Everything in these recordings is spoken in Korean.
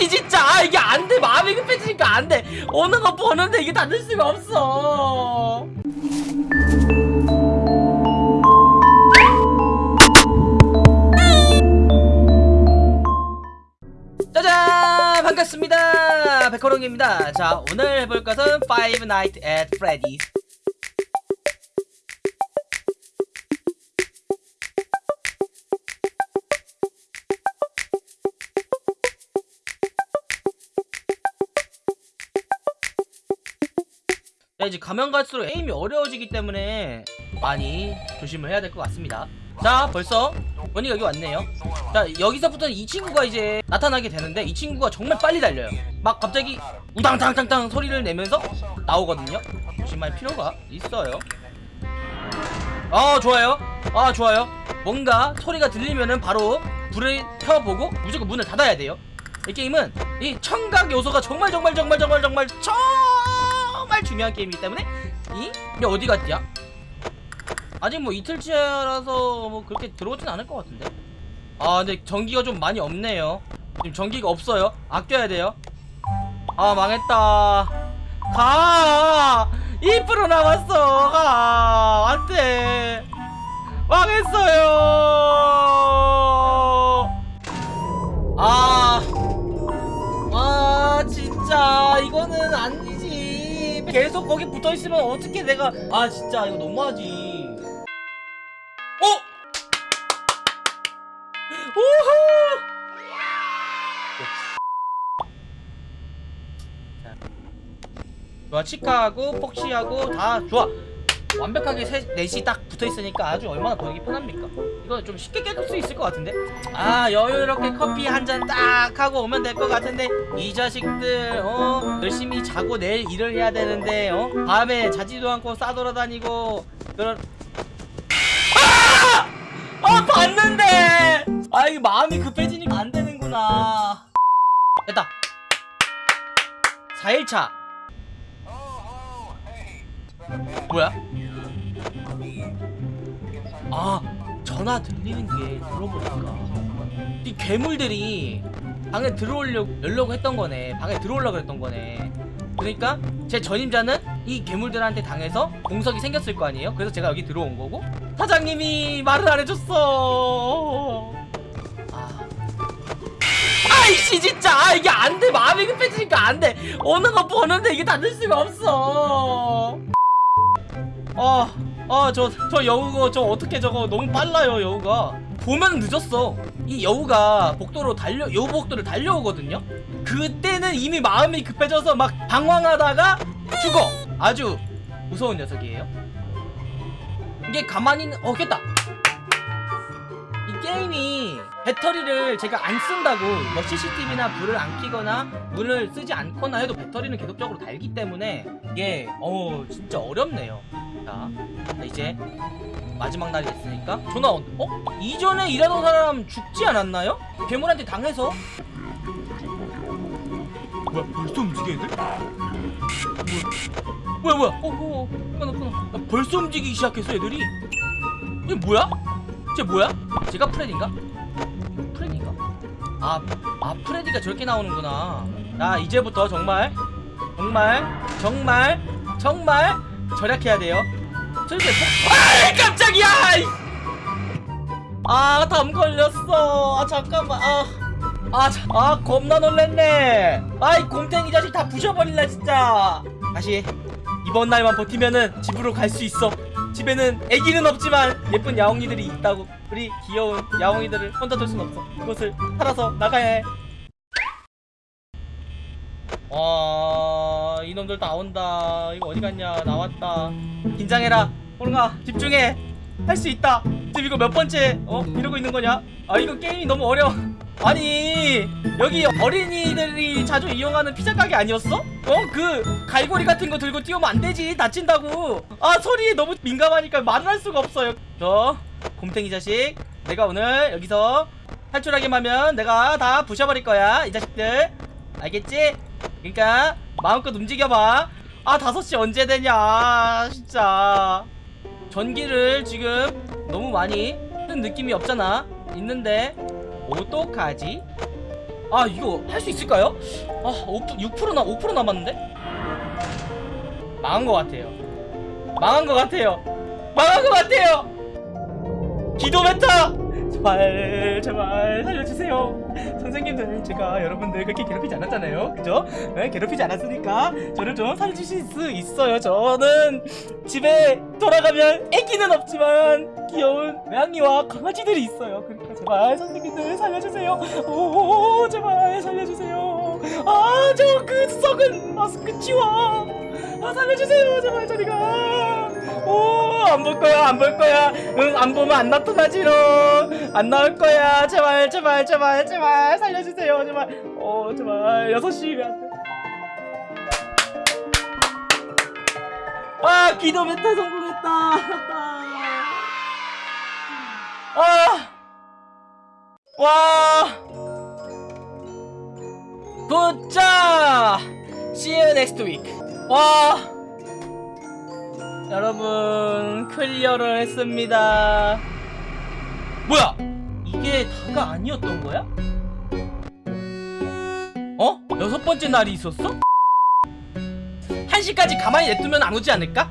아이씨 진짜 아, 이게 안돼. 마음이 급해지니까 안돼. 어느 거 보는데 이게 닫을 수가 없어. 짜잔! 반갑습니다. 백호롱입니다. 자 오늘 해볼 것은 Five Nights at Freddy's 자 이제 가면 갈수록 에임이 어려워지기 때문에 많이 조심을 해야 될 것 같습니다. 자 벌써 원이가 여기 왔네요. 자 여기서부터는 이 친구가 이제 나타나게 되는데 이 친구가 정말 빨리 달려요. 막 갑자기 우당탕탕탕 소리를 내면서 나오거든요. 조심할 필요가 있어요. 아 좋아요. 아 좋아요. 뭔가 소리가 들리면은 바로 불을 켜보고 무조건 문을 닫아야 돼요. 이 게임은 이 청각 요소가 정말 정말 정말 정말 정말 정말 중요한 게임이기 때문에 이? 이 어디 갔냐? 아직 뭐 이틀째라서 뭐 그렇게 들어오진 않을 것 같은데. 아 근데 전기가 좀 많이 없네요. 지금 전기가 없어요. 아껴야 돼요. 아 망했다. 가! 2% 남았어. 가! 안돼. 망했어요 붙어있으면 어떻게 내가 아 진짜 이거 너무하지 어? 자. 좋아 치카하고 폭시하고 다 좋아 완벽하게 셋, 넷이 딱 붙어 있으니까 아주 얼마나 보기 편합니까? 이거 좀 쉽게 깨질 수 있을 것 같은데? 아 여유롭게 커피 한 잔 딱 하고 오면 될 것 같은데 이 자식들 어? 열심히 자고 내일 일을 해야 되는데 어? 밤에 자지도 않고 싸돌아다니고 그런 아! 아 봤는데! 아 이게 마음이 급해지니까 안 되는구나. 됐다. 4일차. 뭐야? 아 전화 들리는 게 들어보니까 이 괴물들이 방에 들어오려고 했던 거네. 방에 들어오려고 했던 거네. 그러니까 제 전임자는 이 괴물들한테 당해서 공석이 생겼을 거 아니에요? 그래서 제가 여기 들어온 거고. 사장님이 말을 안 해줬어. 아. 아이씨 진짜. 아 이게 안돼. 마음이 급해지니까 안돼. 어느 거 보는데 이게 닫을 수가 없어. 아, 아, 저, 저 여우가, 저 어떻게 저거 너무 빨라요, 여우가. 보면 늦었어. 이 여우가 복도로 달려, 여우 복도를 달려오거든요? 그때는 이미 마음이 급해져서 막 방황하다가 죽어! 아주 무서운 녀석이에요. 이게 가만히 있는, 어, 깼다! 이 게임이 배터리를 제가 안 쓴다고 뭐 CCTV나 불을 안 켜거나 문을 쓰지 않거나 해도 배터리는 계속적으로 달기 때문에 이게 어 진짜 어렵네요 자 이제 마지막 날이 됐으니까 전화 온 어? 이전에 일하던 사람 죽지 않았나요? 괴물한테 당해서 뭐야 벌써 애들? 뭐야 뭐야 뭐야 어, 어, 어 끊어 끊어 야, 벌써 움직이기 시작했어 애들이 이게 뭐야? 쟤 뭐야? 제가 프레디인가? 프레디인가? 아, 아 프레디가 저렇게 나오는구나 자 이제부터 정말 정말 정말 정말 절약해야 돼요. 아 깜짝이야! 아담 걸렸어. 아 잠깐만. 아 아, 자, 아 겁나 놀랬네. 아이 곰탱이 자식 다 부셔버릴라 진짜. 다시 이번 날만 버티면은 집으로 갈 수 있어. 집에는 애기는 없지만 예쁜 야옹이들이 있다고. 우리 귀여운 야옹이들을 혼자 둘 순 없어. 그것을 살아서 나가야 해. 와, 이놈들 나온다. 이거 어디 갔냐? 나왔다. 긴장해라. 호롱아, 집중해. 할 수 있다. 지금 이거 몇 번째, 어? 이러고 있는 거냐? 아, 이거 게임이 너무 어려워. 아니, 여기 어린이들이 자주 이용하는 피자 가게 아니었어? 어? 그, 갈고리 같은 거 들고 뛰어오면 안 되지. 다친다고. 아, 소리에 너무 민감하니까 말을 할 수가 없어요. 저, 곰탱이 자식. 내가 오늘 여기서 탈출하기만 하면 내가 다 부셔버릴 거야. 이 자식들. 알겠지? 그러니까 마음껏 움직여봐. 아 5시 언제 되냐 진짜. 전기를 지금 너무 많이 쓴 느낌이 없잖아. 있는데 어떡하지? 아 이거 할 수 있을까요? 아 5%, 6%나 5% 남았는데? 망한 것 같아요. 망한 것 같아요. 망한 것 같아요. 기도 메타 제발 제발 살려주세요. 선생님들 제가 여러분들 그렇게 괴롭히지 않았잖아요. 그죠? 네, 괴롭히지 않았으니까 저를 좀 살려주실 수 있어요. 저는 집에 돌아가면 애기는 없지만 귀여운 고양이와 강아지들이 있어요. 그러니까 제발 선생님들 살려주세요. 오 제발 살려주세요. 아 저 그 썩은 마스크 치워. 아 살려주세요. 제발 저리가. 오 안 볼 거야 안 볼 거야. 응 안 보면 안 나타나지롱. 안 나올 거야. 제발 제발 제발 제발. 살려주세요 제발. 어 제발. 6시면 안돼 아 기도 메타 성공했다. 아. 와! 굿자! See you next week. 와! 여러분, 클리어를 했습니다. 뭐야? 이게 다가 아니었던 거야? 어? 여섯 번째 날이 있었어? 1시까지 가만히 냅두면 안 오지 않을까?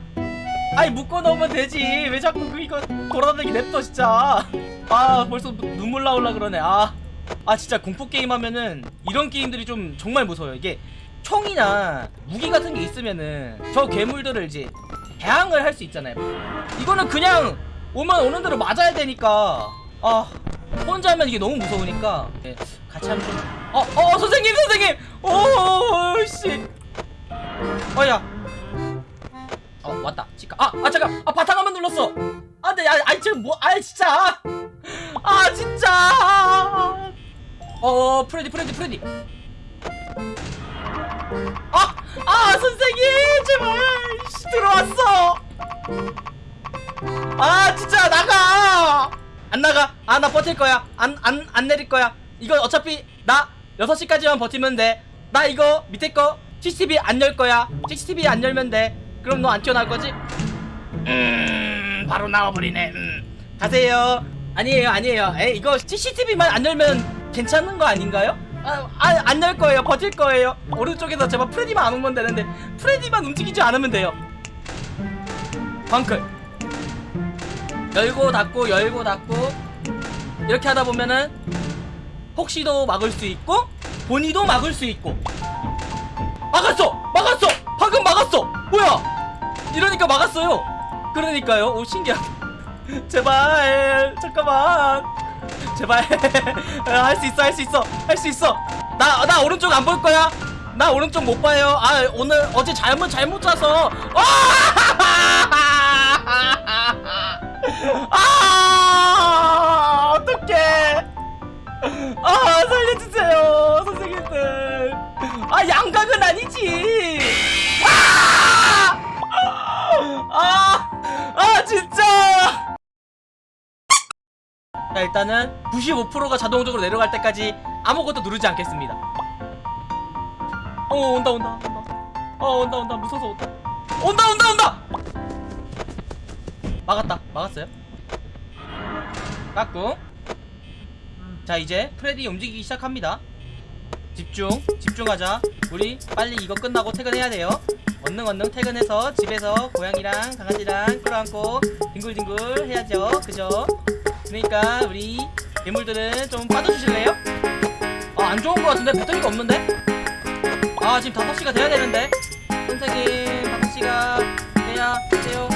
아이 묶어놓으면 되지 왜 자꾸 그 이거 돌아다니게 냅둬 진짜 아 벌써 누- 눈물 나올라 그러네 아, 아 진짜 공포게임 하면은 이런 게임들이 좀 정말 무서워요 이게 총이나 무기 같은 게 있으면은 저 괴물들을 이제 대항을 할 수 있잖아요. 이거는 그냥 오면 오는 대로 맞아야 되니까. 아 혼자 하면 이게 너무 무서우니까. 네, 같이 하면 좀 어, 어 선생님 선생님! 오씨. 어야. 어 왔다. 치카 아, 아 잠깐. 아 바탕 한번 눌렀어. 안돼 야 아이 지금 뭐아 진짜. 아 진짜. 어 프레디 프레디 프레디. 아! 아 선생님 제발. 씨, 들어왔어. 아 진짜 나가. 안 나가. 아 나 버틸 거야. 안 안 안 내릴 거야. 이거 어차피 나 6시까지만 버티면 돼나 이거 밑에 거 CCTV 안 열 거야. CCTV 안 열면 돼. 그럼 너 안 튀어나올 거지? 음 바로 나와버리네. 음. 가세요. 아니에요 아니에요. 에 이거 CCTV만 안 열면 괜찮은 거 아닌가요? 아, 아, 안 열 거예요 버틸 거예요 오른쪽에서 제발 프레디만 안 오면 되는데 프레디만 움직이지 않으면 돼요 방클 열고 닫고 열고 닫고 이렇게 하다 보면은 혹시도 막을 수 있고 본이도 막을 수 있고 막았어! 막았어! 방금 막았어! 뭐야! 이러니까 막았어요! 그러니까요 오 신기하다 제발 잠깐만 제발. 할 수 있어 할 수 있어 할 수 있어. 나 나 오른쪽 안 볼 거야. 나 오른쪽 못 봐요. 아 오늘 어제 잘못 잘못 자서. 아! 어떡해. 아 살려주세요 선생님들. 아 양각은 아니지 일단은 95%가 자동적으로 내려갈 때까지 아무것도 누르지 않겠습니다. 어 온다 온다 온다. 어 온다 온다. 무서워서 온다. 온다 온다 온다! 막았다. 막았어요? 깎고. 자 이제 프레디 움직이기 시작합니다. 집중 집중하자. 우리 빨리 이거 끝나고 퇴근해야 돼요. 얼른 얼른 퇴근해서 집에서 고양이랑 강아지랑 끌어안고 뒹굴뒹굴 해야죠. 그죠 그러니까 우리 괴물들은 좀 빠져주실래요? 아 안좋은 것 같은데? 배터리가 없는데? 아 지금 5시가 돼야 되는데? 선생님 5시가 돼야 돼요.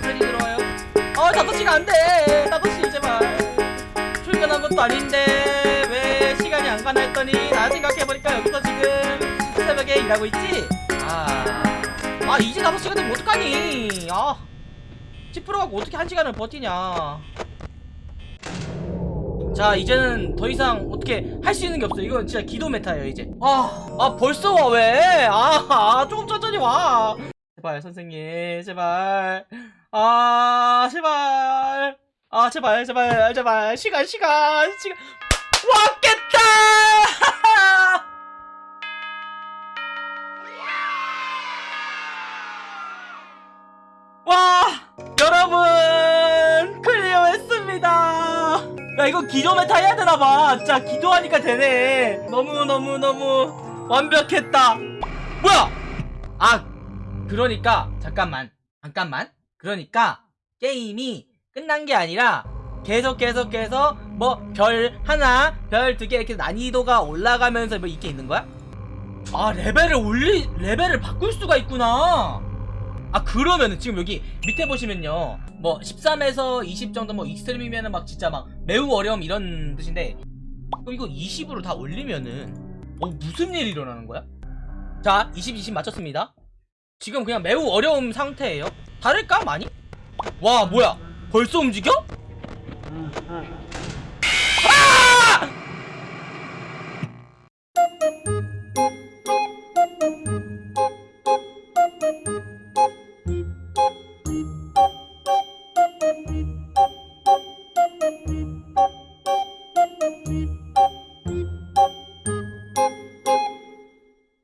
프레디 들어와요. 어 5시가 안돼. 5시 제발. 출근한 것도 아닌데 왜 시간이 안 가나 했더니 나 생각해보니까 여기서 지금 새벽에 일하고 있지? 아, 아 이제 5시가 되면 어떡하니? 아. 10% 갖고 어떻게 1시간을 버티냐 자 이제는 더 이상 어떻게 할 수 있는 게 없어 이건 진짜 기도 메타예요 이제. 아, 아 벌써 와 왜? 아, 아 조금 천천히 와. 제발 선생님 제발. 아 제발. 아 제발 제발 제발. 시간 시간 시간. 왔겠다! 와 야 이거 기도 메타 해야 되나봐. 진짜 기도하니까 되네. 너무너무너무 완벽했다. 뭐야? 아 그러니까 잠깐만. 잠깐만. 그러니까 게임이 끝난 게 아니라 계속 계속 계속 뭐별 하나 별 두 개 이렇게 난이도가 올라가면서 뭐 이게 있는 거야? 아 레벨을 올리 레벨을 바꿀 수가 있구나. 아 그러면은 지금 여기 밑에 보시면요 뭐 13에서 20 정도 뭐 extreme이면은 막 진짜 막 매우 어려움 이런 뜻인데 이거 20으로 다 올리면은 어 무슨 일이 일어나는 거야? 자 20, 20 맞췄습니다 지금 그냥 매우 어려운 상태예요 다를까 많이? 와 뭐야 벌써 움직여?